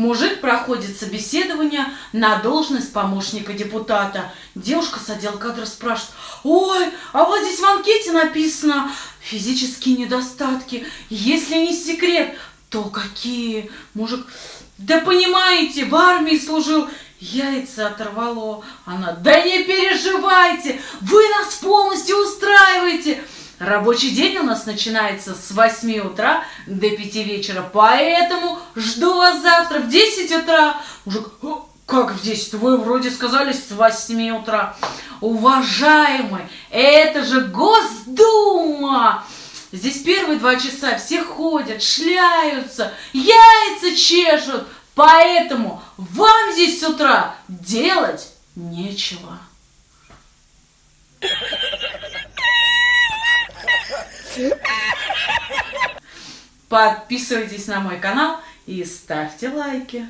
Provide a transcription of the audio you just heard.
Мужик проходит собеседование на должность помощника депутата. Девушка с отдела кадров спрашивает, ой, а вот здесь в анкете написано физические недостатки. Если не секрет, то какие? Мужик, да понимаете, в армии служил, яйца оторвало. Она, да не переживайте, вы нас полностью устраиваете. Рабочий день у нас начинается с 8 утра до 5 вечера, поэтому жду вас завтра в 10 утра. Мужик, как в 10? Вы вроде сказали с 8 утра. Уважаемый, это же Госдума! Здесь первые два часа все ходят, шляются, яйца чешут, поэтому вам здесь с утра делать нечего. Подписывайтесь на мой канал и ставьте лайки.